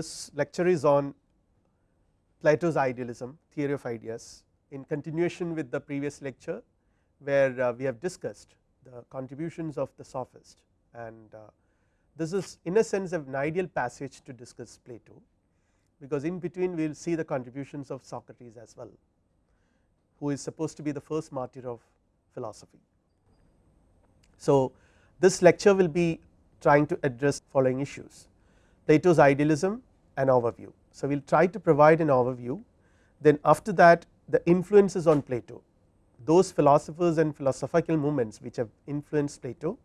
this lecture is on Plato's idealism theory of ideas in continuation with the previous lecture where uh, we have discussed the contributions of the sophist and uh, this is in a sense an ideal passage to discuss Plato because in between we will see the contributions of Socrates as well who is supposed to be the first martyr of philosophy. So, this lecture will be trying to address following issues Plato's idealism and overview. So, we will try to provide an overview then after that the influences on Plato those philosophers and philosophical movements which have influenced Plato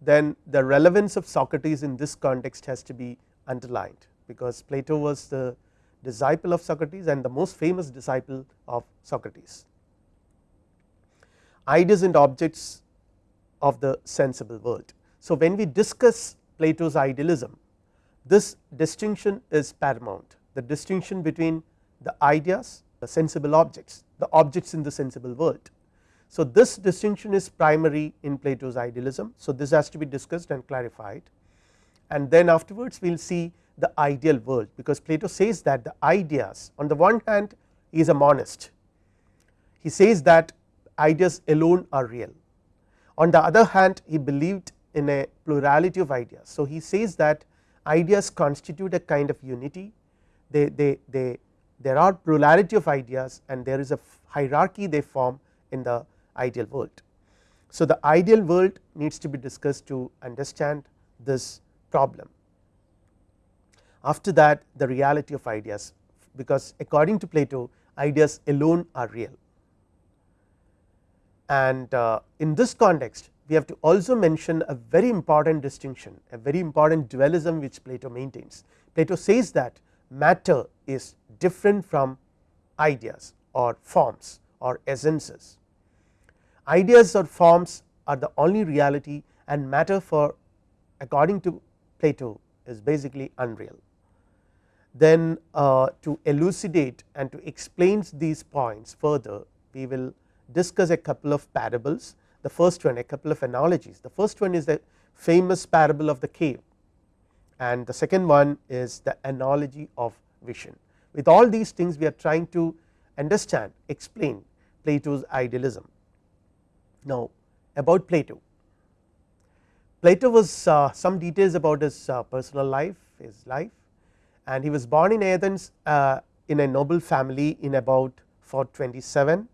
then the relevance of Socrates in this context has to be underlined because Plato was the disciple of Socrates and the most famous disciple of Socrates. Ideas and objects of the sensible world. So, when we discuss Plato's idealism this distinction is paramount the distinction between the ideas the sensible objects the objects in the sensible world. So, this distinction is primary in Plato's idealism. So, this has to be discussed and clarified and then afterwards we will see the ideal world because Plato says that the ideas on the one hand he is a monist he says that ideas alone are real on the other hand he believed in a plurality of ideas. So, he says that ideas constitute a kind of unity they, they, they there are plurality of ideas and there is a hierarchy they form in the ideal world. So, the ideal world needs to be discussed to understand this problem. After that the reality of ideas because according to Plato ideas alone are real and uh, in this context we have to also mention a very important distinction a very important dualism which Plato maintains. Plato says that matter is different from ideas or forms or essences. Ideas or forms are the only reality and matter for according to Plato is basically unreal. Then uh, to elucidate and to explain these points further we will discuss a couple of parables the first one a couple of analogies. The first one is the famous parable of the cave. And the second one is the analogy of vision. With all these things we are trying to understand explain Plato's idealism. Now about Plato, Plato was uh, some details about his uh, personal life his life. And he was born in Athens uh, in a noble family in about 427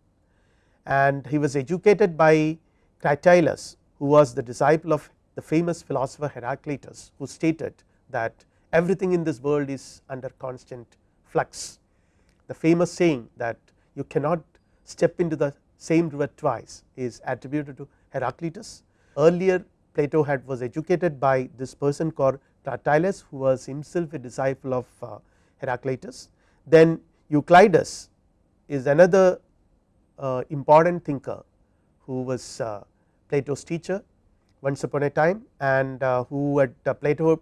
and he was educated by Cratylus who was the disciple of the famous philosopher Heraclitus who stated that everything in this world is under constant flux. The famous saying that you cannot step into the same river twice is attributed to Heraclitus. Earlier Plato had was educated by this person called Cratylus who was himself a disciple of uh, Heraclitus. Then Euclides is another uh, important thinker who was uh, Plato's teacher once upon a time and uh, who had uh, Plato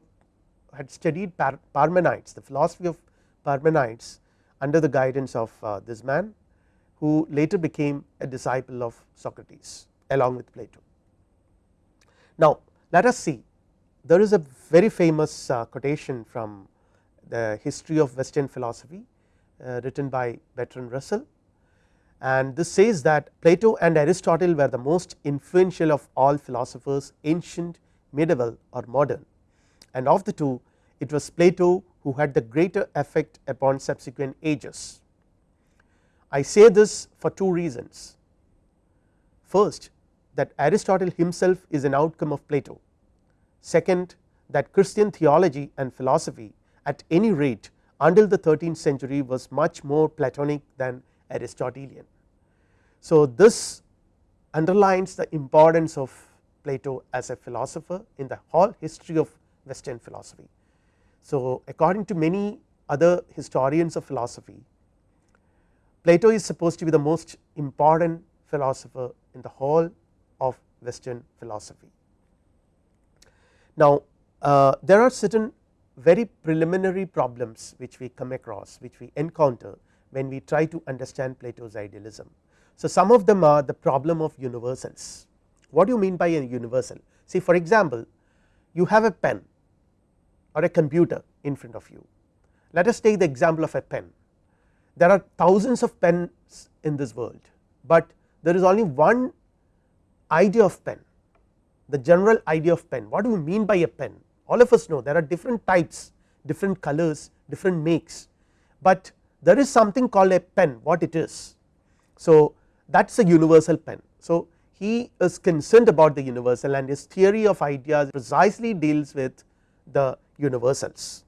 had studied Par Parmenides the philosophy of Parmenides under the guidance of this man who later became a disciple of Socrates along with Plato. Now let us see there is a very famous quotation from the history of western philosophy written by Bertrand Russell and this says that Plato and Aristotle were the most influential of all philosophers ancient medieval or modern and of the two it was Plato who had the greater effect upon subsequent ages. I say this for two reasons first that Aristotle himself is an outcome of Plato second that Christian theology and philosophy at any rate until the 13th century was much more Platonic than Aristotelian. So, this underlines the importance of Plato as a philosopher in the whole history of western philosophy. So, according to many other historians of philosophy Plato is supposed to be the most important philosopher in the whole of western philosophy. Now uh, there are certain very preliminary problems which we come across which we encounter when we try to understand Plato's idealism. So some of them are the problem of universals what do you mean by a universal see for example you have a pen or a computer in front of you let us take the example of a pen. There are thousands of pens in this world, but there is only one idea of pen the general idea of pen. What do we mean by a pen? All of us know there are different types, different colors, different makes, but there is something called a pen what it is. So, that is a universal pen. So, he is concerned about the universal and his theory of ideas precisely deals with the universals.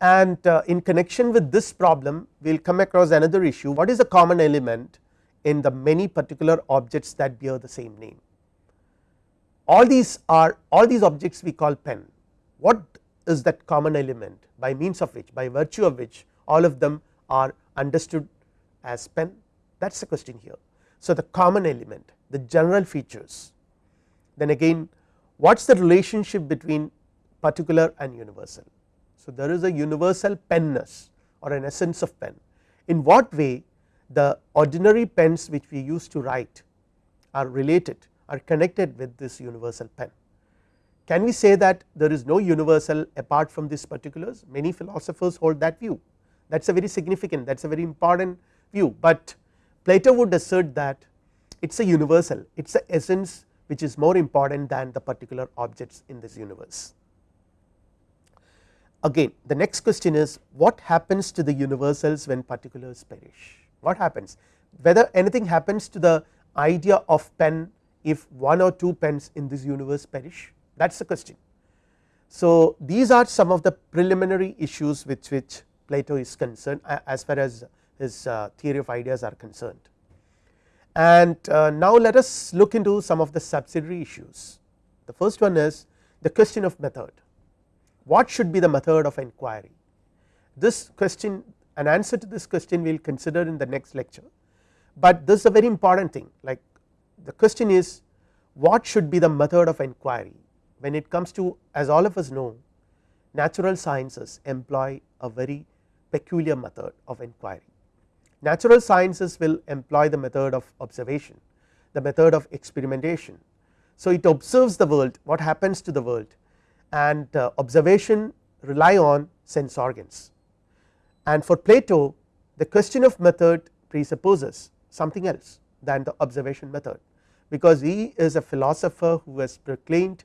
And uh, in connection with this problem we will come across another issue what is a common element in the many particular objects that bear the same name. All these are all these objects we call pen what is that common element by means of which by virtue of which all of them are understood as pen that is the question here. So, the common element the general features then again what is the relationship between particular and universal. So, there is a universal penness or an essence of pen in what way the ordinary pens which we use to write are related are connected with this universal pen. Can we say that there is no universal apart from these particulars many philosophers hold that view that is a very significant that is a very important view, but Plato would assert that it is a universal it is a essence which is more important than the particular objects in this universe. Again the next question is what happens to the universals when particulars perish what happens whether anything happens to the idea of pen if one or two pens in this universe perish that is the question. So, these are some of the preliminary issues with which Plato is concerned as far as his uh, theory of ideas are concerned. And uh, now let us look into some of the subsidiary issues. The first one is the question of method. What should be the method of inquiry? This question an answer to this question we will consider in the next lecture, but this is a very important thing like the question is what should be the method of inquiry when it comes to as all of us know natural sciences employ a very peculiar method of inquiry. Natural sciences will employ the method of observation, the method of experimentation. So, it observes the world what happens to the world and uh, observation rely on sense organs. And for Plato the question of method presupposes something else than the observation method, because he is a philosopher who has proclaimed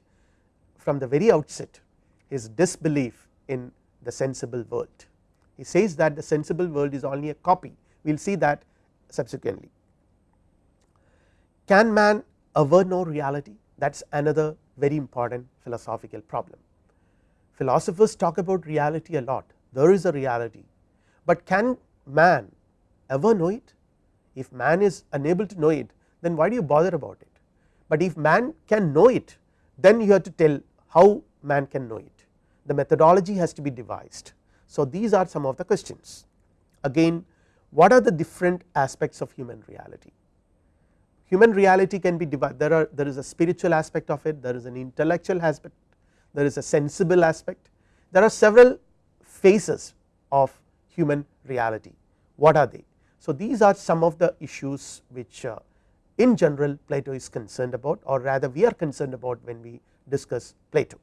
from the very outset his disbelief in the sensible world. He says that the sensible world is only a copy we will see that subsequently. Can man ever know reality? That is another very important philosophical problem. Philosophers talk about reality a lot. There is a reality, but can man ever know it? If man is unable to know it then why do you bother about it, but if man can know it then you have to tell how man can know it. The methodology has to be devised. So, these are some of the questions. Again what are the different aspects of human reality. Human reality can be divided there are there is a spiritual aspect of it there is an intellectual aspect there is a sensible aspect there are several phases of human reality what are they. So, these are some of the issues which uh, in general Plato is concerned about or rather we are concerned about when we discuss Plato.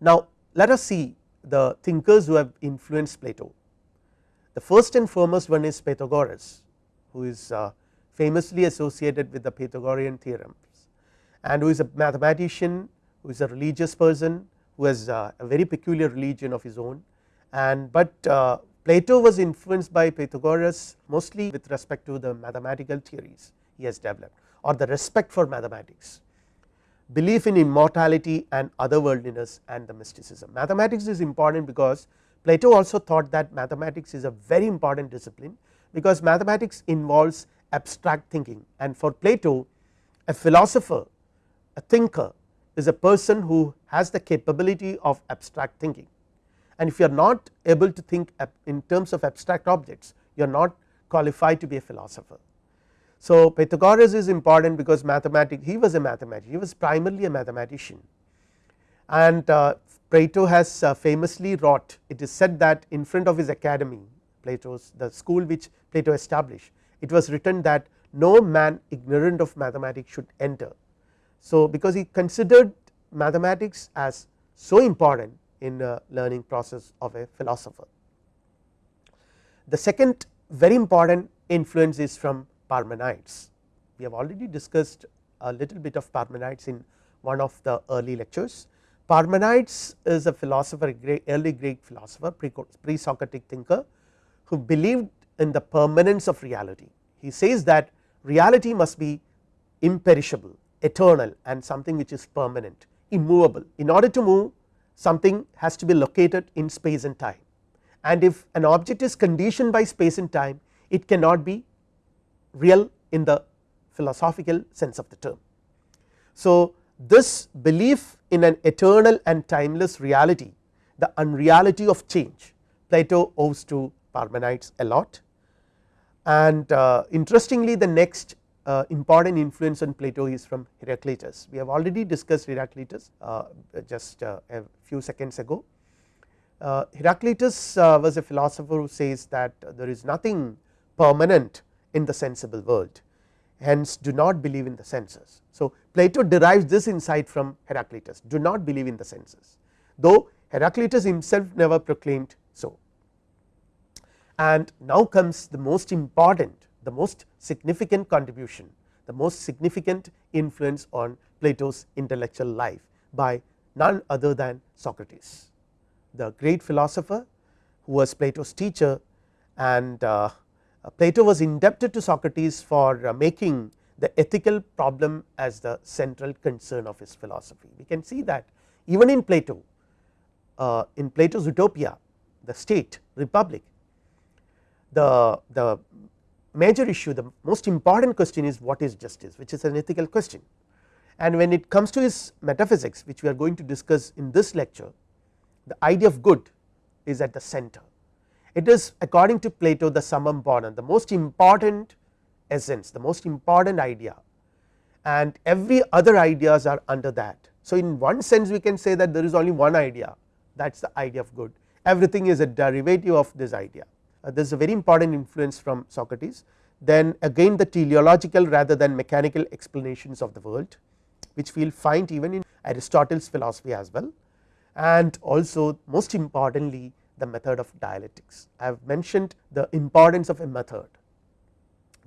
Now, let us see the thinkers who have influenced Plato the first and foremost one is Pythagoras who is uh, famously associated with the Pythagorean theorems and who is a mathematician who is a religious person who has uh, a very peculiar religion of his own and but uh, Plato was influenced by Pythagoras mostly with respect to the mathematical theories he has developed or the respect for mathematics belief in immortality and otherworldliness and the mysticism. Mathematics is important because Plato also thought that mathematics is a very important discipline because mathematics involves abstract thinking. And for Plato a philosopher a thinker is a person who has the capability of abstract thinking. And if you are not able to think in terms of abstract objects you are not qualified to be a philosopher. So, Pythagoras is important because mathematics he was a mathematician he was primarily a mathematician. And uh, Plato has uh, famously wrought it is said that in front of his academy Plato's the school which Plato established it was written that no man ignorant of mathematics should enter. So, because he considered mathematics as so important in a learning process of a philosopher. The second very important influence is from Parmenides. We have already discussed a little bit of Parmenides in one of the early lectures. Parmenides is a philosopher, early Greek philosopher, pre Socratic thinker who believed in the permanence of reality. He says that reality must be imperishable, eternal and something which is permanent, immovable. In order to move something has to be located in space and time and if an object is conditioned by space and time it cannot be real in the philosophical sense of the term. So, this belief in an eternal and timeless reality the unreality of change Plato owes to Parmenides a lot and uh, interestingly the next uh, important influence on Plato is from Heraclitus. We have already discussed Heraclitus uh, just uh, a few seconds ago. Uh, Heraclitus uh, was a philosopher who says that there is nothing permanent in the sensible world hence do not believe in the senses. So, Plato derives this insight from Heraclitus do not believe in the senses though Heraclitus himself never proclaimed so. And now comes the most important the most significant contribution the most significant influence on Plato's intellectual life by none other than Socrates the great philosopher who was Plato's teacher and uh, Plato was indebted to Socrates for uh, making the ethical problem as the central concern of his philosophy. We can see that even in Plato uh, in Plato's utopia the state republic the, the major issue the most important question is what is justice which is an ethical question and when it comes to his metaphysics which we are going to discuss in this lecture the idea of good is at the center it is according to Plato the summum bonum the most important essence the most important idea. And every other ideas are under that. So, in one sense we can say that there is only one idea. That is the idea of good. Everything is a derivative of this idea. Uh, this is a very important influence from Socrates. Then again the teleological rather than mechanical explanations of the world which we will find even in Aristotle's philosophy as well. And also most importantly the method of dialectics. I have mentioned the importance of a method,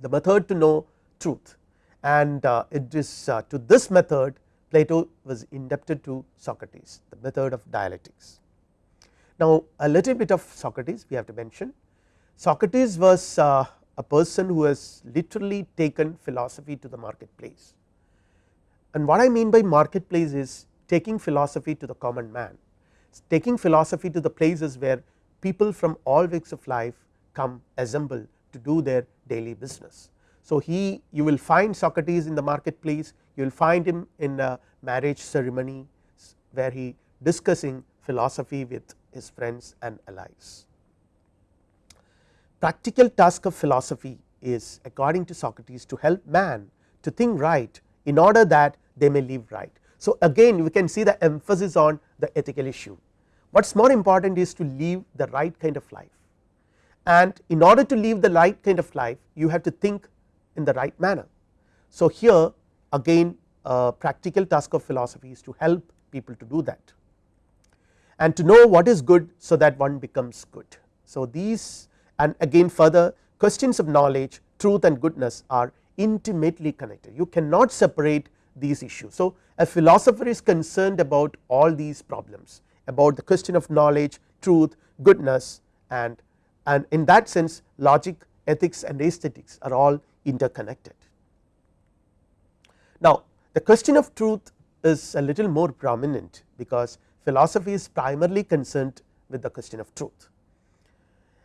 the method to know truth and uh, it is uh, to this method Plato was indebted to Socrates the method of dialectics. Now, a little bit of Socrates we have to mention Socrates was uh, a person who has literally taken philosophy to the marketplace and what I mean by marketplace is taking philosophy to the common man, taking philosophy to the places where people from all walks of life come assemble to do their daily business. So, he you will find Socrates in the marketplace you will find him in a marriage ceremony where he discussing philosophy with his friends and allies. Practical task of philosophy is according to Socrates to help man to think right in order that they may live right. So, again we can see the emphasis on the ethical issue what is more important is to live the right kind of life and in order to live the right kind of life you have to think in the right manner. So, here again a practical task of philosophy is to help people to do that and to know what is good so that one becomes good. So, these and again further questions of knowledge truth and goodness are intimately connected you cannot separate these issues. So, a philosopher is concerned about all these problems about the question of knowledge truth goodness and and in that sense logic ethics and aesthetics are all interconnected. Now, the question of truth is a little more prominent because philosophy is primarily concerned with the question of truth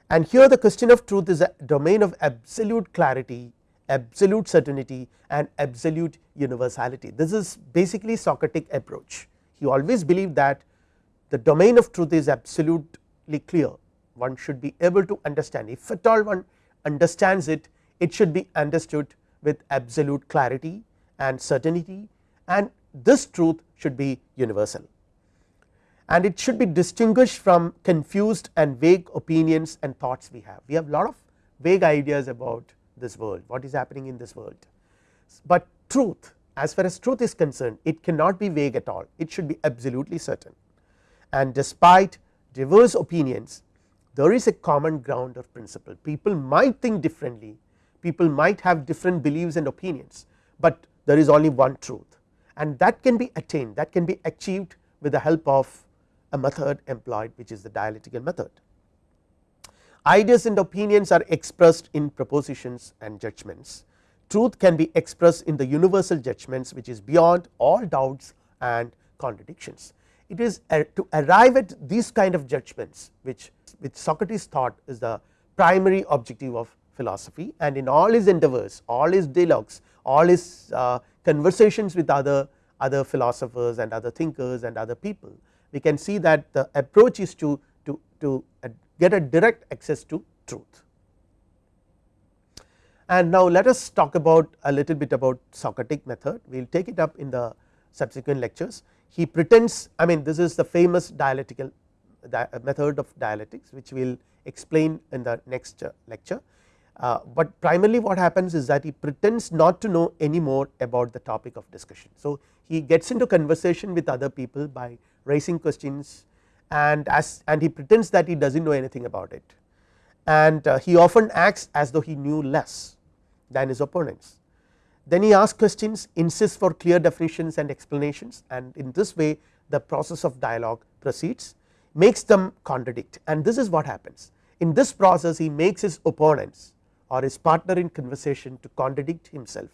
and here the question of truth is a domain of absolute clarity absolute certainty and absolute universality. This is basically Socratic approach. He always believed that the domain of truth is absolutely clear one should be able to understand if at all one understands it it should be understood with absolute clarity and certainty and this truth should be universal and it should be distinguished from confused and vague opinions and thoughts we have. We have lot of vague ideas about this world what is happening in this world, but truth as far as truth is concerned it cannot be vague at all. It should be absolutely certain. And despite diverse opinions there is a common ground of principle. People might think differently. People might have different beliefs and opinions, but there is only one truth. And that can be attained that can be achieved with the help of a method employed which is the dialectical method. Ideas and opinions are expressed in propositions and judgments. Truth can be expressed in the universal judgments which is beyond all doubts and contradictions. It is to arrive at these kind of judgments which, which Socrates thought is the primary objective of philosophy and in all his endeavors all his dialogues all his uh, conversations with other other philosophers and other thinkers and other people we can see that the approach is to to to get a direct access to truth. And now let us talk about a little bit about Socratic method we will take it up in the subsequent lectures he pretends I mean this is the famous dialectical method of dialectics which we will explain in the next uh, lecture uh, but primarily what happens is that he pretends not to know any more about the topic of discussion. So, he gets into conversation with other people by raising questions and as and he pretends that he does not know anything about it and uh, he often acts as though he knew less than his opponents. Then he asks questions insists for clear definitions and explanations and in this way the process of dialogue proceeds makes them contradict and this is what happens. In this process he makes his opponents or his partner in conversation to contradict himself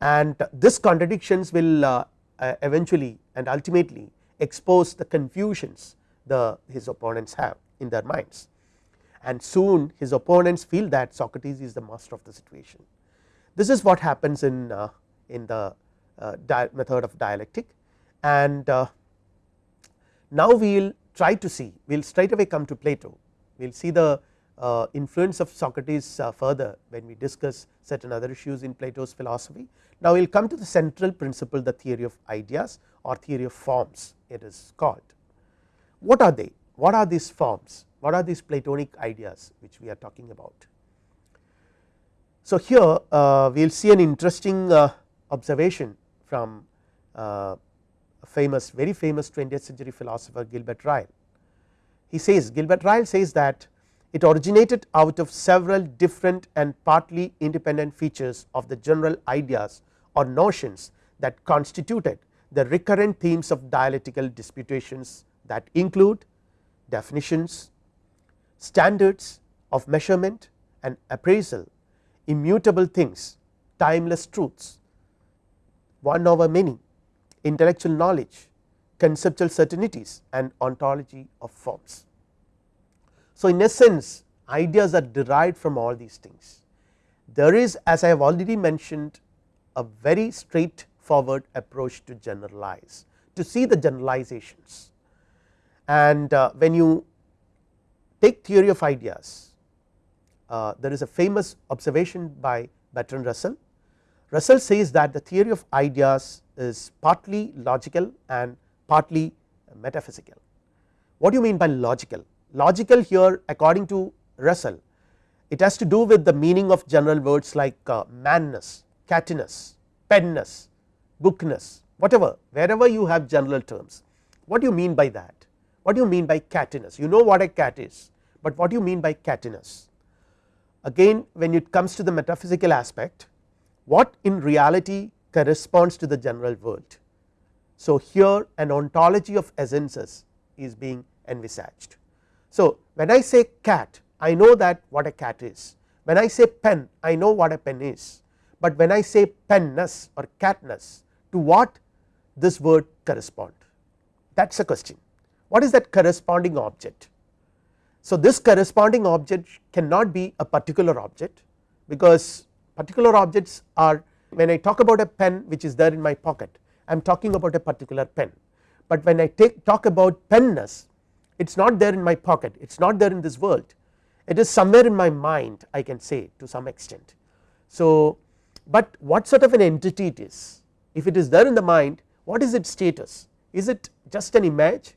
and this contradictions will uh, uh, eventually and ultimately expose the confusions the his opponents have in their minds and soon his opponents feel that Socrates is the master of the situation. This is what happens in uh, in the uh, method of dialectic and uh, now we will try to see we will straight away come to Plato we will see the uh, influence of Socrates uh, further when we discuss certain other issues in Plato's philosophy. Now, we will come to the central principle the theory of ideas or theory of forms it is called. What are they? What are these forms? What are these Platonic ideas which we are talking about? So, here uh, we will see an interesting uh, observation from uh, famous very famous 20th century philosopher Gilbert Ryle. He says Gilbert Ryle says that it originated out of several different and partly independent features of the general ideas or notions that constituted the recurrent themes of dialectical disputations that include definitions, standards of measurement and appraisal, immutable things, timeless truths, one over many, intellectual knowledge, conceptual certainties and ontology of forms. So, in essence ideas are derived from all these things. There is as I have already mentioned a very straightforward approach to generalize to see the generalizations and uh, when you take theory of ideas uh, there is a famous observation by Bertrand Russell. Russell says that the theory of ideas is partly logical and partly metaphysical. What do you mean by logical? logical here according to Russell it has to do with the meaning of general words like uh, manness, cattiness, penness, bookness whatever wherever you have general terms. What do you mean by that? What do you mean by cattiness? You know what a cat is, but what do you mean by cattiness? Again when it comes to the metaphysical aspect what in reality corresponds to the general world. So, here an ontology of essences is being envisaged. So, when I say cat I know that what a cat is when I say pen I know what a pen is, but when I say penness or catness to what this word correspond that is a question what is that corresponding object. So, this corresponding object cannot be a particular object because particular objects are when I talk about a pen which is there in my pocket I am talking about a particular pen, but when I take talk about penness it is not there in my pocket it is not there in this world. It is somewhere in my mind I can say to some extent. So, but what sort of an entity it is? If it is there in the mind what is its status? Is it just an image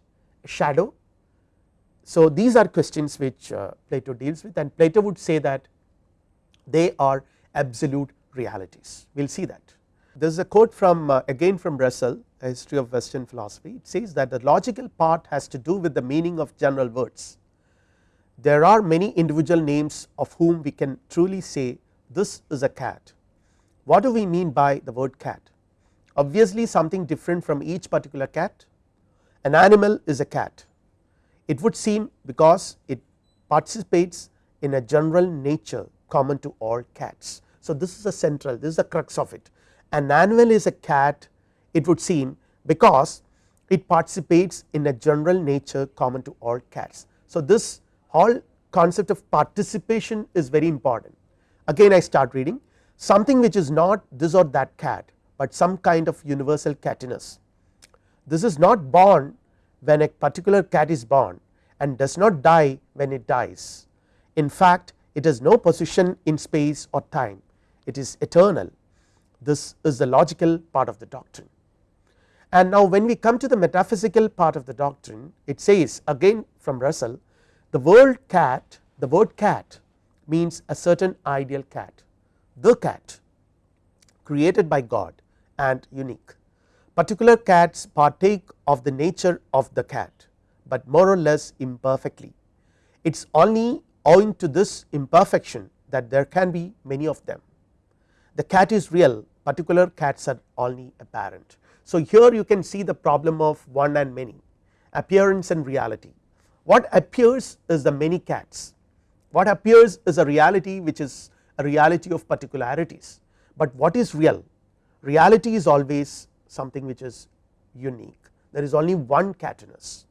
shadow. So, these are questions which uh, Plato deals with and Plato would say that they are absolute realities we will see that. There is a quote from uh, again from Russell a history of western philosophy it says that the logical part has to do with the meaning of general words. There are many individual names of whom we can truly say this is a cat. What do we mean by the word cat? Obviously something different from each particular cat, an animal is a cat. It would seem because it participates in a general nature common to all cats. So, this is a central this is the crux of it an animal is a cat it would seem because it participates in a general nature common to all cats. So, this whole concept of participation is very important again I start reading something which is not this or that cat, but some kind of universal catiness. This is not born when a particular cat is born and does not die when it dies. In fact, it has no position in space or time it is eternal this is the logical part of the doctrine. And now when we come to the metaphysical part of the doctrine it says again from Russell the word cat the word cat means a certain ideal cat the cat created by God and unique particular cats partake of the nature of the cat, but more or less imperfectly. It is only owing to this imperfection that there can be many of them. The cat is real particular cats are only apparent. So, here you can see the problem of one and many appearance and reality. What appears is the many cats. What appears is a reality which is a reality of particularities, but what is real? Reality is always something which is unique there is only one catiness.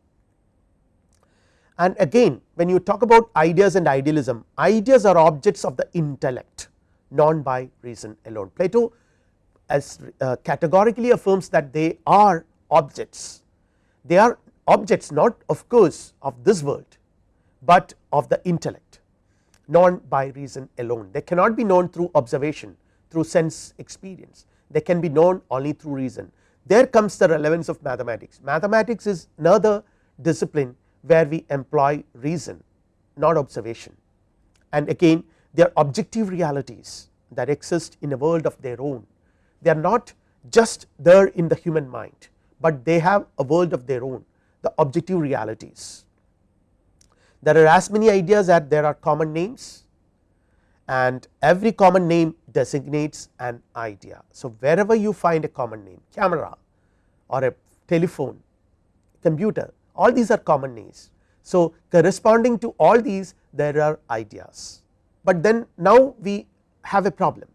And again when you talk about ideas and idealism ideas are objects of the intellect non by reason alone. Plato as uh, categorically affirms that they are objects, they are objects not of course of this world, but of the intellect known by reason alone. They cannot be known through observation through sense experience, they can be known only through reason. There comes the relevance of mathematics, mathematics is another discipline where we employ reason not observation and again they are objective realities that exist in a world of their own they are not just there in the human mind, but they have a world of their own the objective realities. There are as many ideas as there are common names and every common name designates an idea. So, wherever you find a common name camera or a telephone computer all these are common names. So, corresponding to all these there are ideas, but then now we have a problem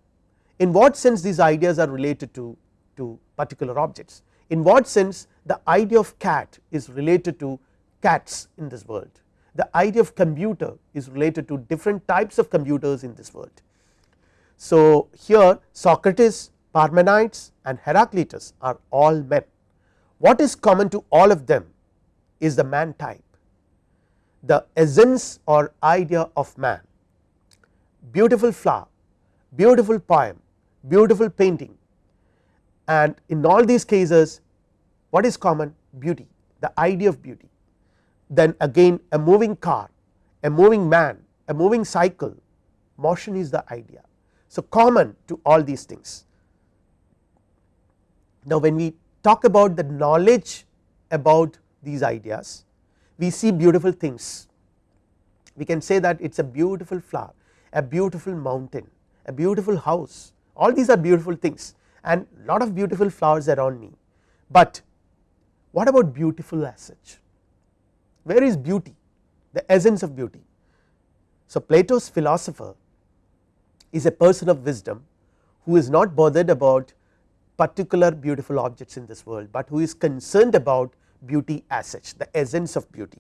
in what sense these ideas are related to, to particular objects in what sense the idea of cat is related to cats in this world the idea of computer is related to different types of computers in this world. So, here Socrates, Parmenides and Heraclitus are all men. What is common to all of them is the man type, the essence or idea of man, beautiful flower, beautiful poem, beautiful painting and in all these cases what is common beauty the idea of beauty then again a moving car a moving man a moving cycle motion is the idea. So, common to all these things. Now, when we talk about the knowledge about these ideas we see beautiful things we can say that it is a beautiful flower a beautiful mountain a beautiful house all these are beautiful things and lot of beautiful flowers around me, but what about beautiful as such where is beauty? The essence of beauty. So, Plato's philosopher is a person of wisdom who is not bothered about particular beautiful objects in this world, but who is concerned about beauty as such the essence of beauty.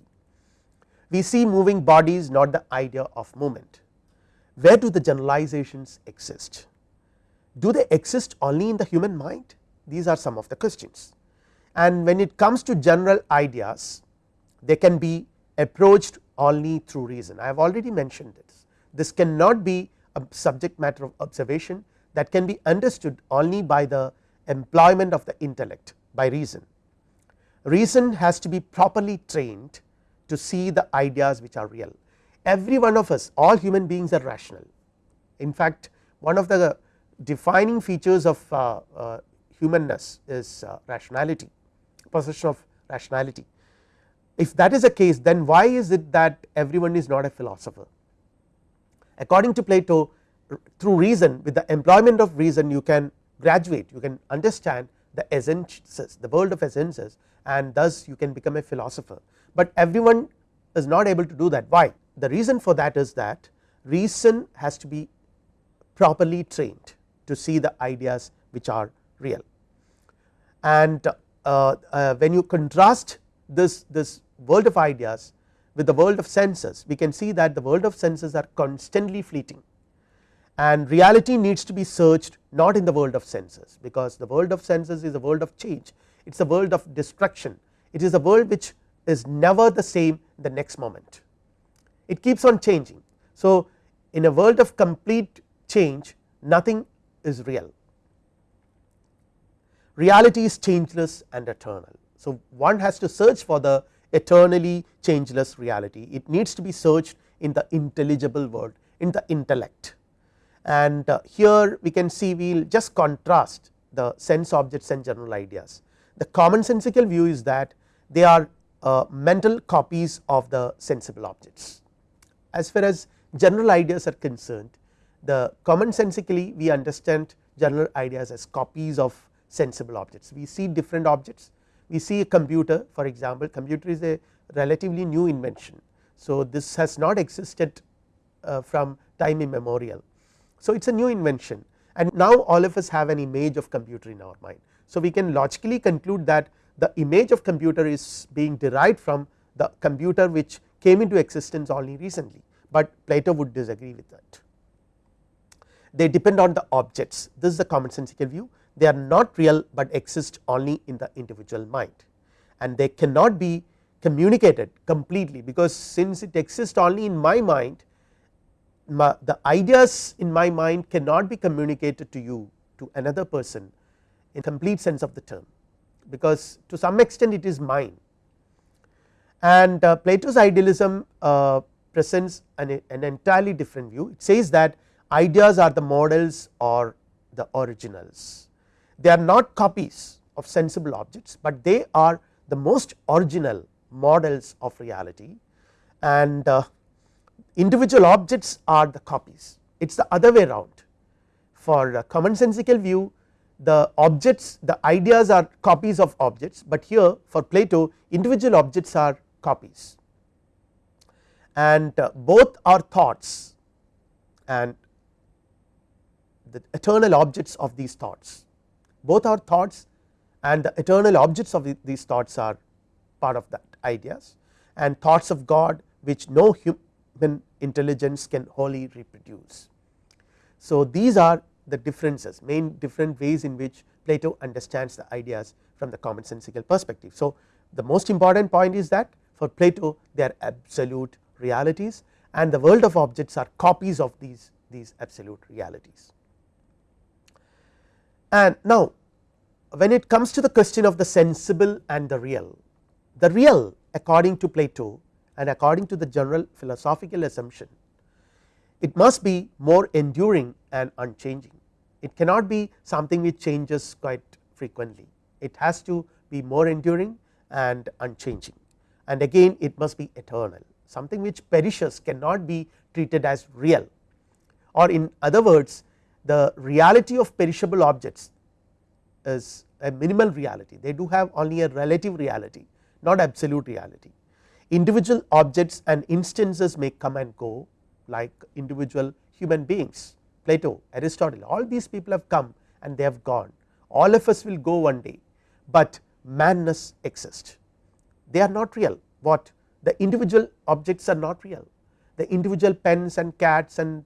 We see moving bodies not the idea of movement. Where do the generalizations exist? Do they exist only in the human mind? These are some of the questions. And when it comes to general ideas they can be approached only through reason I have already mentioned this this cannot be a subject matter of observation that can be understood only by the employment of the intellect by reason. Reason has to be properly trained to see the ideas which are real every one of us all human beings are rational in fact one of the defining features of uh, uh, humanness is uh, rationality possession of rationality. If that is the case then why is it that everyone is not a philosopher. According to Plato through reason with the employment of reason you can graduate you can understand the essences the world of essences and thus you can become a philosopher, but everyone is not able to do that why the reason for that is that reason has to be properly trained to see the ideas which are real. And uh, uh, when you contrast this, this world of ideas with the world of senses, we can see that the world of senses are constantly fleeting. And reality needs to be searched not in the world of senses, because the world of senses is a world of change, it is a world of destruction, it is a world which is never the same the next moment, it keeps on changing. So, in a world of complete change nothing is real, reality is changeless and eternal. So, one has to search for the eternally changeless reality, it needs to be searched in the intelligible world in the intellect and uh, here we can see we will just contrast the sense objects and general ideas. The commonsensical view is that they are uh, mental copies of the sensible objects. As far as general ideas are concerned the commonsensically we understand general ideas as copies of sensible objects. We see different objects we see a computer for example computer is a relatively new invention. So, this has not existed uh, from time immemorial so, it is a new invention and now all of us have an image of computer in our mind. So, we can logically conclude that the image of computer is being derived from the computer which came into existence only recently, but Plato would disagree with that. They depend on the objects this is the commonsensical view they are not real, but exist only in the individual mind. And they cannot be communicated completely because since it exists only in my mind my, the ideas in my mind cannot be communicated to you to another person in complete sense of the term, because to some extent it is mine. And uh, Plato's idealism uh, presents an, an, entirely different view. It says that ideas are the models or the originals they are not copies of sensible objects, but they are the most original models of reality. And uh, individual objects are the copies. It is the other way around. For a commonsensical view the objects the ideas are copies of objects, but here for Plato individual objects are copies. And uh, both are thoughts and the eternal objects of these thoughts both are thoughts and the eternal objects of these thoughts are part of that ideas and thoughts of God which no human intelligence can wholly reproduce. So, these are the differences main different ways in which Plato understands the ideas from the commonsensical perspective. So, the most important point is that for Plato they are absolute realities and the world of objects are copies of these, these absolute realities. And now when it comes to the question of the sensible and the real, the real according to Plato and according to the general philosophical assumption it must be more enduring and unchanging. It cannot be something which changes quite frequently, it has to be more enduring and unchanging. And again it must be eternal something which perishes cannot be treated as real. Or in other words the reality of perishable objects is a minimal reality. They do have only a relative reality not absolute reality. Individual objects and instances may come and go like individual human beings Plato, Aristotle all these people have come and they have gone. All of us will go one day, but manness exists. They are not real. What? The individual objects are not real. The individual pens and cats and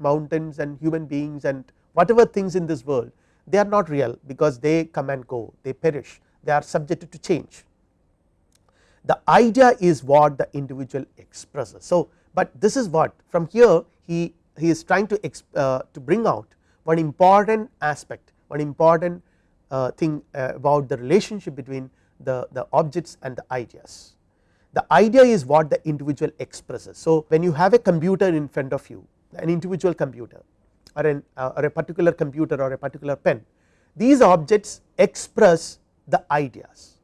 mountains and human beings and whatever things in this world they are not real because they come and go they perish they are subjected to change the idea is what the individual expresses. So, but this is what from here he, he is trying to, uh, to bring out one important aspect one important uh, thing uh, about the relationship between the, the objects and the ideas. The idea is what the individual expresses. So, when you have a computer in front of you an individual computer or, an, uh, or a particular computer or a particular pen these objects express the ideas.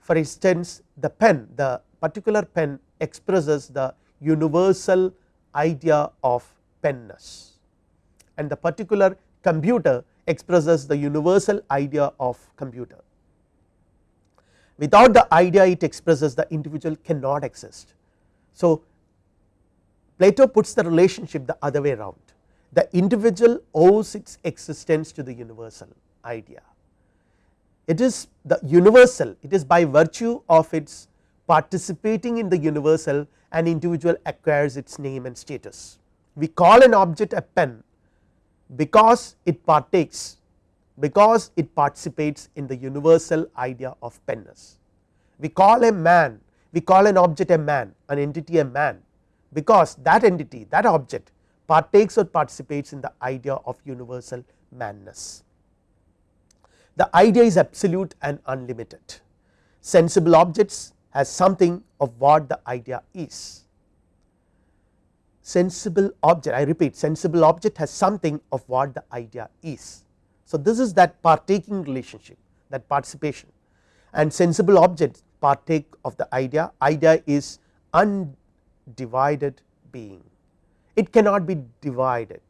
For instance, the pen the particular pen expresses the universal idea of penness and the particular computer expresses the universal idea of computer. Without the idea it expresses the individual cannot exist. So, Plato puts the relationship the other way around the individual owes its existence to the universal idea. It is the universal it is by virtue of its participating in the universal an individual acquires its name and status. We call an object a pen because it partakes because it participates in the universal idea of penness. We call a man we call an object a man an entity a man because that entity that object partakes or participates in the idea of universal manness. The idea is absolute and unlimited sensible objects has something of what the idea is sensible object I repeat sensible object has something of what the idea is. So, this is that partaking relationship that participation and sensible objects partake of the idea idea is undivided being. It cannot be divided.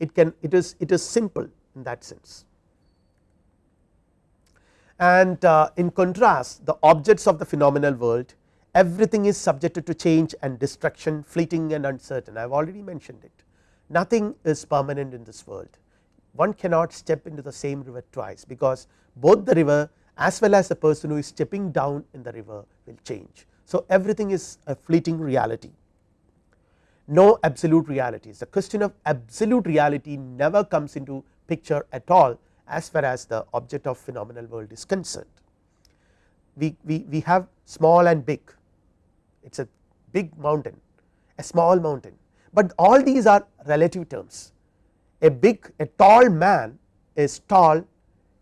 It can it is it is simple in that sense. And uh, in contrast the objects of the phenomenal world everything is subjected to change and destruction fleeting and uncertain. I have already mentioned it. Nothing is permanent in this world. One cannot step into the same river twice because both the river as well as the person who is stepping down in the river will change. So, everything is a fleeting reality. No absolute realities. The question of absolute reality never comes into picture at all as far as the object of phenomenal world is concerned. We, we, we have small and big. It is a big mountain a small mountain, but all these are relative terms. A big a tall man is tall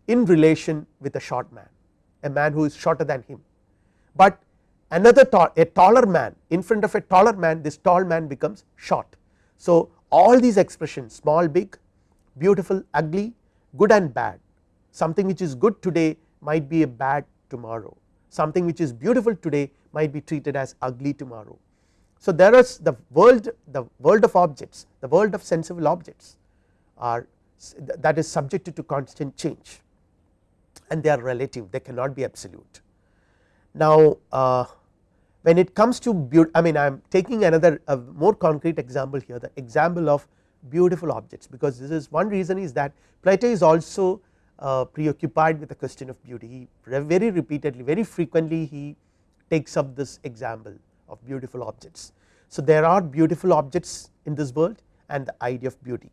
in relation with a short man a man who is shorter than him, but another tall a taller man in front of a taller man this tall man becomes short. So, all these expressions small big beautiful ugly good and bad something which is good today might be a bad tomorrow something which is beautiful today might be treated as ugly tomorrow. So, there is the world the world of objects the world of sensible objects are that is subjected to constant change and they are relative they cannot be absolute. Now, uh, when it comes to beauty I mean I am taking another a more concrete example here the example of beautiful objects because this is one reason is that Plato is also uh, preoccupied with the question of beauty he very repeatedly very frequently he takes up this example of beautiful objects. So, there are beautiful objects in this world and the idea of beauty.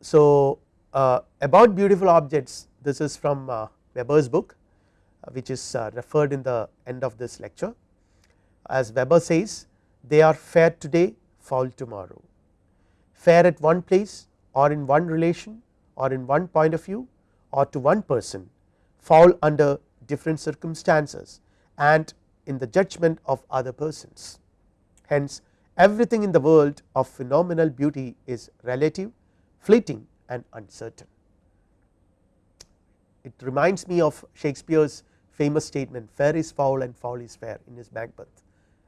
So, uh, about beautiful objects this is from uh, Weber's book which is uh, referred in the end of this lecture. As Weber says they are fair today foul tomorrow, fair at one place or in one relation or in one point of view or to one person foul under different circumstances and in the judgment of other persons. Hence, everything in the world of phenomenal beauty is relative, fleeting and uncertain. It reminds me of Shakespeare's famous statement fair is foul and foul is fair in his Macbeth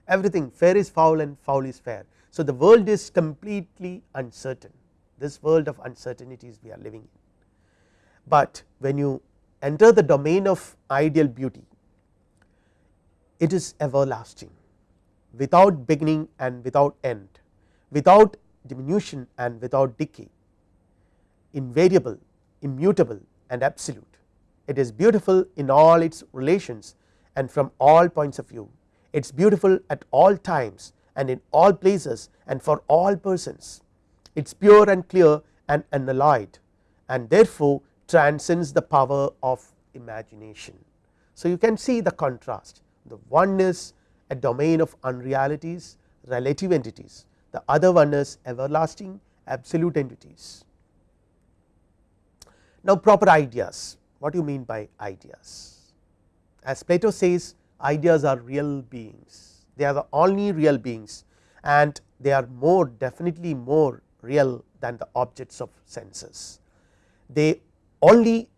everything fair is foul and foul is fair. So, the world is completely uncertain. This world of uncertainties we are living in, but when you enter the domain of ideal beauty it is everlasting. Without beginning and without end without diminution and without decay invariable immutable and absolute it is beautiful in all its relations and from all points of view. It is beautiful at all times and in all places and for all persons. It is pure and clear and unalloyed and therefore transcends the power of imagination. So, you can see the contrast the one is a domain of unrealities relative entities the other one is everlasting absolute entities. Now, proper ideas what do you mean by ideas? As Plato says ideas are real beings, they are the only real beings and they are more definitely more real than the objects of senses. They only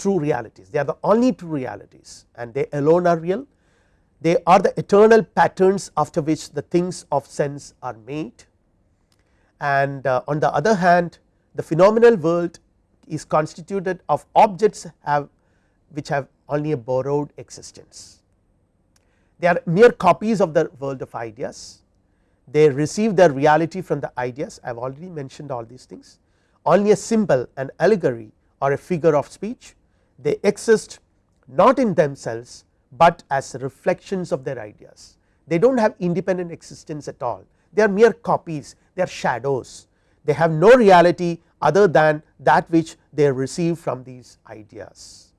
true realities they are the only true realities and they alone are real they are the eternal patterns after which the things of sense are made and uh, on the other hand the phenomenal world is constituted of objects have which have only a borrowed existence. They are mere copies of the world of ideas, they receive their reality from the ideas. I have already mentioned all these things. Only a symbol an allegory or a figure of speech they exist not in themselves, but as reflections of their ideas. They do not have independent existence at all. They are mere copies. They are shadows. They have no reality other than that which they receive from these ideas.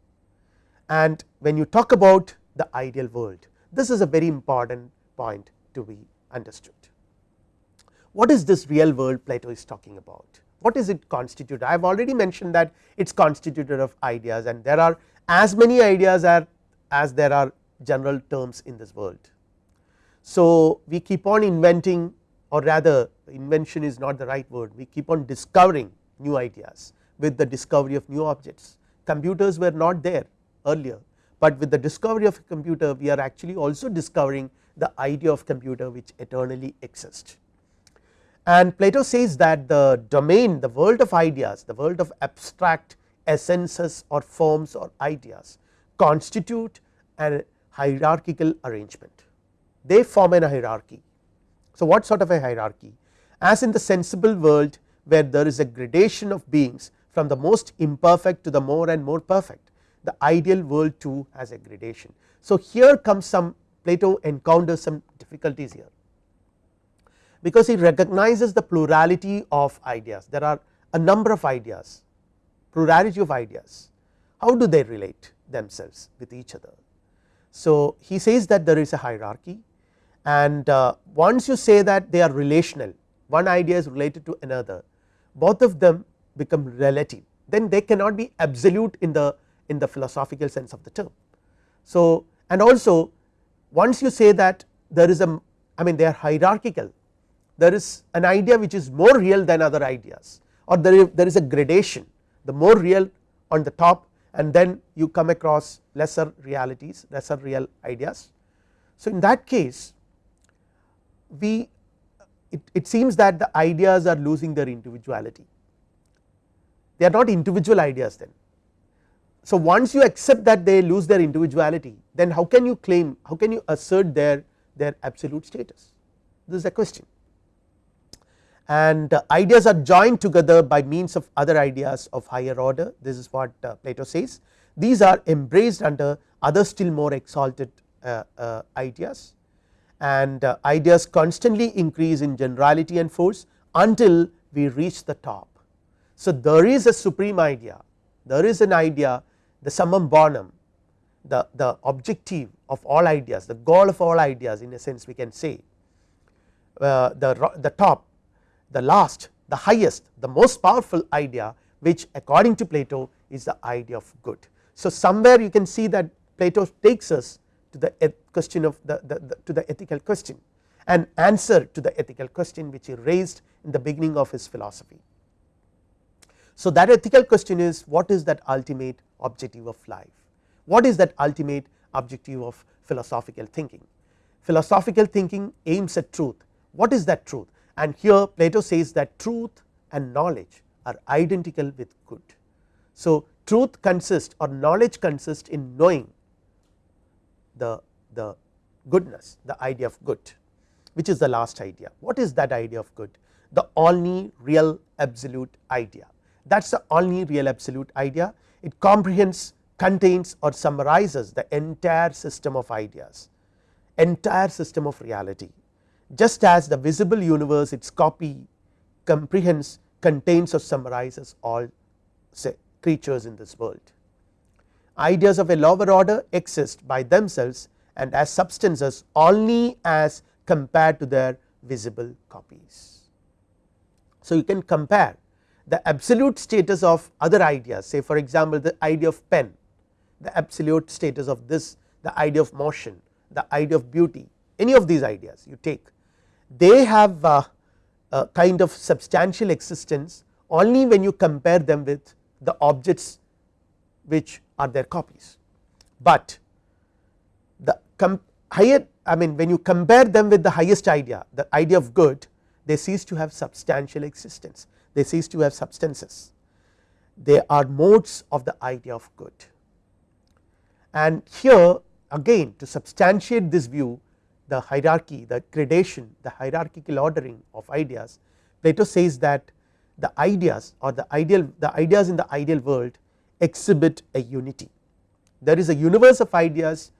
And when you talk about the ideal world this is a very important point to be understood. What is this real world Plato is talking about? What is it constituted? I have already mentioned that it is constituted of ideas and there are as many ideas are as there are general terms in this world. So, we keep on inventing or rather invention is not the right word we keep on discovering new ideas with the discovery of new objects computers were not there earlier, but with the discovery of a computer we are actually also discovering the idea of computer which eternally exists. And Plato says that the domain the world of ideas the world of abstract essences or forms or ideas constitute a hierarchical arrangement they form a hierarchy. So, what sort of a hierarchy as in the sensible world where there is a gradation of beings from the most imperfect to the more and more perfect the ideal world too has a gradation. So, here comes some Plato encounters some difficulties here because he recognizes the plurality of ideas there are a number of ideas plurality of ideas how do they relate themselves with each other. So, he says that there is a hierarchy and uh, once you say that they are relational one idea is related to another both of them become relative then they cannot be absolute in the in the philosophical sense of the term. So, and also once you say that there is a I mean they are hierarchical there is an idea which is more real than other ideas or there is, there is a gradation the more real on the top and then you come across lesser realities lesser real ideas. So, in that case we it, it seems that the ideas are losing their individuality they are not individual ideas then. So, once you accept that they lose their individuality then how can you claim how can you assert their their absolute status? This is a question. And uh, ideas are joined together by means of other ideas of higher order. This is what uh, Plato says. These are embraced under other still more exalted uh, uh ideas. And uh, ideas constantly increase in generality and force until we reach the top. So, there is a supreme idea there is an idea the summum bonum the, the objective of all ideas the goal of all ideas in a sense we can say uh, the, the top the last the highest the most powerful idea which according to Plato is the idea of good. So, somewhere you can see that Plato takes us to the question of the, the, the, to the ethical question an answer to the ethical question which he raised in the beginning of his philosophy. So, that ethical question is what is that ultimate objective of life, what is that ultimate objective of philosophical thinking. Philosophical thinking aims at truth, what is that truth and here Plato says that truth and knowledge are identical with good. So, truth consists or knowledge consists in knowing the, the goodness the idea of good which is the last idea. What is that idea of good? The only real absolute idea that is the only real absolute idea. It comprehends contains or summarizes the entire system of ideas entire system of reality. Just as the visible universe its copy comprehends contains or summarizes all say creatures in this world. Ideas of a lower order exist by themselves and as substances only as compared to their visible copies. So, you can compare the absolute status of other ideas say for example, the idea of pen the absolute status of this the idea of motion the idea of beauty any of these ideas you take they have a, a kind of substantial existence only when you compare them with the objects which are their copies, but the higher I mean when you compare them with the highest idea the idea of good they cease to have substantial existence they cease to have substances. They are modes of the idea of good. And here again to substantiate this view the hierarchy the gradation the hierarchical ordering of ideas Plato says that the ideas or the ideal the ideas in the ideal world exhibit a unity. There is a universe of ideas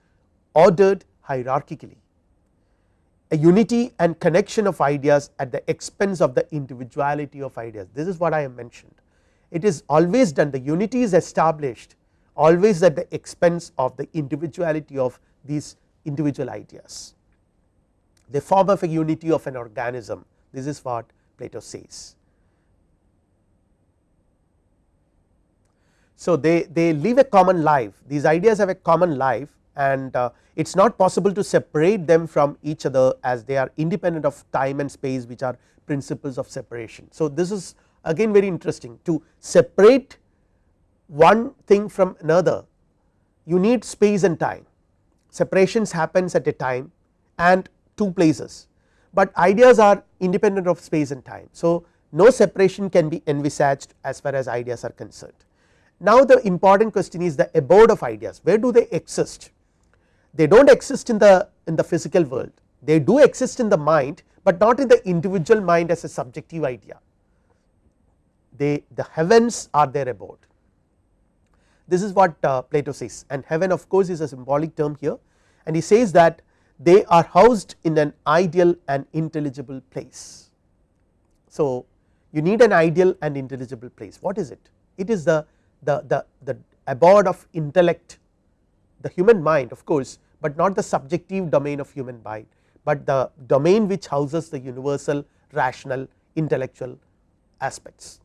ordered hierarchically a unity and connection of ideas at the expense of the individuality of ideas this is what I have mentioned. It is always done the unity is established always at the expense of the individuality of these individual ideas. They form of a unity of an organism this is what Plato says. So, they, they live a common life these ideas have a common life and uh, it is not possible to separate them from each other as they are independent of time and space which are principles of separation. So, this is again very interesting to separate one thing from another you need space and time separations happens at a time and two places, but ideas are independent of space and time. So, no separation can be envisaged as far as ideas are concerned. Now, the important question is the abode of ideas where do they exist they do not exist in the in the physical world they do exist in the mind, but not in the individual mind as a subjective idea they the heavens are their abode. This is what uh, Plato says and heaven of course is a symbolic term here and he says that they are housed in an ideal and intelligible place. So, you need an ideal and intelligible place what is it? It is the, the, the, the abode of intellect the human mind of course, but not the subjective domain of human mind, but the domain which houses the universal rational intellectual aspects.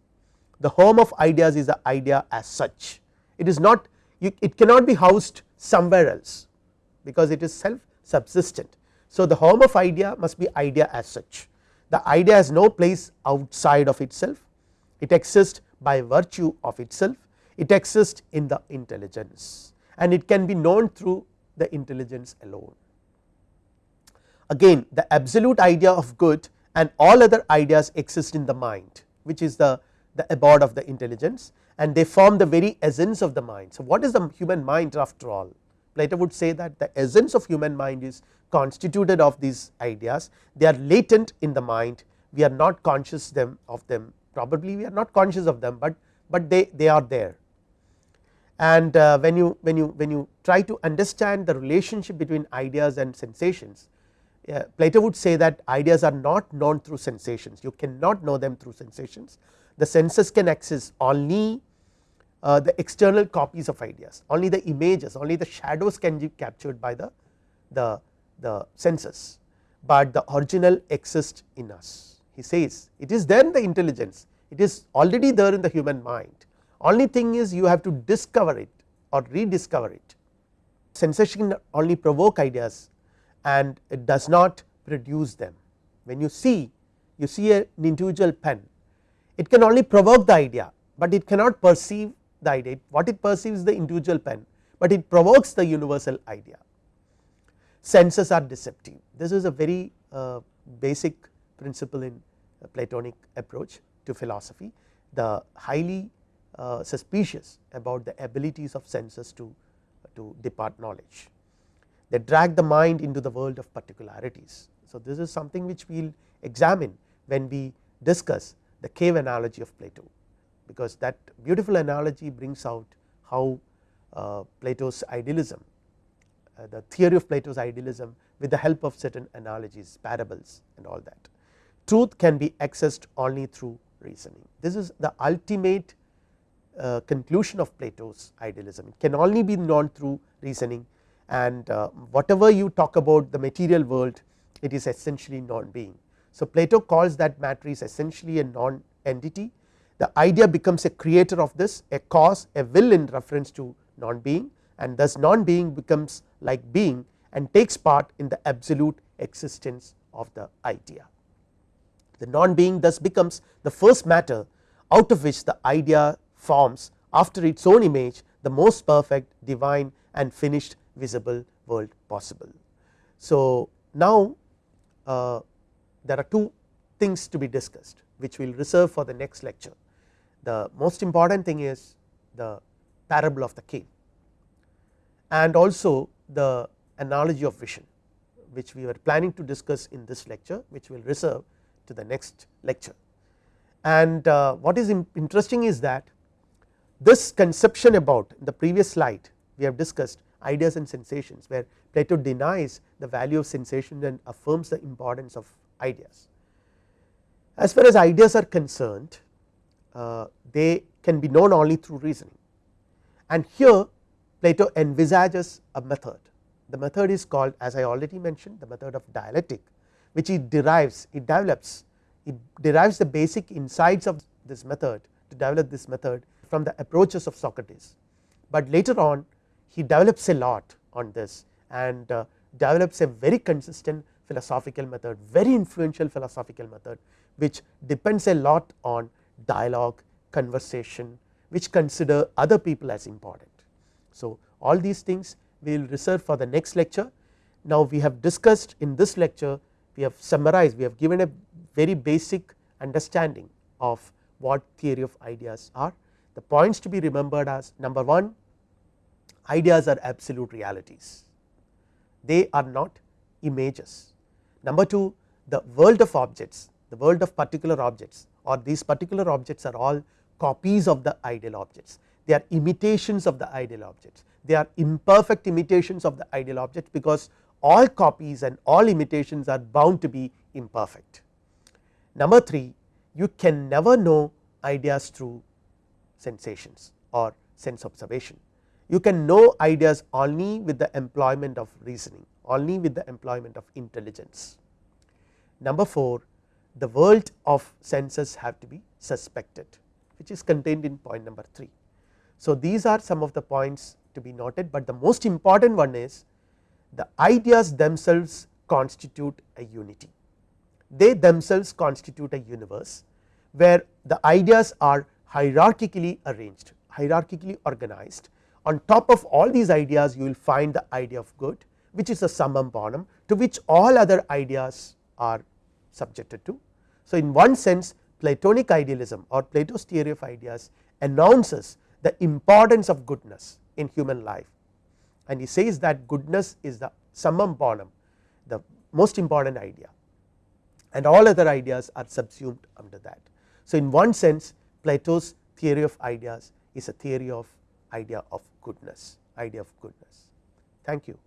The home of ideas is the idea as such. It is not you, it cannot be housed somewhere else because it is self subsistent. So, the home of idea must be idea as such. The idea has no place outside of itself. It exists by virtue of itself. It exists in the intelligence and it can be known through the intelligence alone. Again the absolute idea of good and all other ideas exist in the mind which is the, the abode of the intelligence and they form the very essence of the mind. So, what is the human mind after all? Plato would say that the essence of human mind is constituted of these ideas. They are latent in the mind. We are not conscious them of them. Probably we are not conscious of them, but, but they, they are there and uh, when you when you when you try to understand the relationship between ideas and sensations uh, Plato would say that ideas are not known through sensations. You cannot know them through sensations. The senses can access only uh, the external copies of ideas only the images only the shadows can be captured by the the the senses. But the original exists in us. He says it is then the intelligence. It is already there in the human mind only thing is you have to discover it or rediscover it. Sensation only provoke ideas and it does not produce them. When you see you see an individual pen it can only provoke the idea but it cannot perceive the idea. What it perceives the individual pen but it provokes the universal idea. Senses are deceptive. This is a very uh, basic principle in platonic approach to philosophy. The highly uh, suspicious about the abilities of senses to, to depart knowledge. They drag the mind into the world of particularities. So, this is something which we will examine when we discuss the cave analogy of Plato, because that beautiful analogy brings out how uh, Plato's idealism, uh, the theory of Plato's idealism with the help of certain analogies, parables and all that. Truth can be accessed only through reasoning. This is the ultimate uh, conclusion of Plato's idealism it can only be known through reasoning and uh, whatever you talk about the material world it is essentially non being. So, Plato calls that matter is essentially a non entity the idea becomes a creator of this a cause a will in reference to non being and thus non being becomes like being and takes part in the absolute existence of the idea. The non being thus becomes the first matter out of which the idea forms after its own image the most perfect divine and finished visible world possible. So, now uh, there are two things to be discussed which we will reserve for the next lecture. The most important thing is the parable of the cave and also the analogy of vision which we were planning to discuss in this lecture which we will reserve to the next lecture. And uh, what is interesting is that this conception about the previous slide we have discussed ideas and sensations where Plato denies the value of sensation and affirms the importance of ideas. As far as ideas are concerned uh, they can be known only through reasoning and here Plato envisages a method the method is called as I already mentioned the method of dialectic which it derives it develops it derives the basic insights of this method to develop this method from the approaches of Socrates, but later on he develops a lot on this and uh, develops a very consistent philosophical method very influential philosophical method which depends a lot on dialogue conversation which consider other people as important. So, all these things we will reserve for the next lecture. Now, we have discussed in this lecture we have summarized we have given a very basic understanding of what theory of ideas are. The points to be remembered as number 1 ideas are absolute realities they are not images. Number 2 the world of objects the world of particular objects or these particular objects are all copies of the ideal objects they are imitations of the ideal objects they are imperfect imitations of the ideal objects because all copies and all imitations are bound to be imperfect. Number 3 you can never know ideas through sensations or sense observation you can know ideas only with the employment of reasoning only with the employment of intelligence. Number 4 the world of senses have to be suspected which is contained in point number 3. So, these are some of the points to be noted, but the most important one is the ideas themselves constitute a unity they themselves constitute a universe where the ideas are hierarchically arranged hierarchically organized on top of all these ideas you will find the idea of good which is a summum bonum to which all other ideas are subjected to. So, in one sense Platonic idealism or Plato's theory of ideas announces the importance of goodness in human life and he says that goodness is the summum bonum the most important idea and all other ideas are subsumed under that. So, in one sense Plato's theory of ideas is a theory of idea of goodness idea of goodness. Thank you.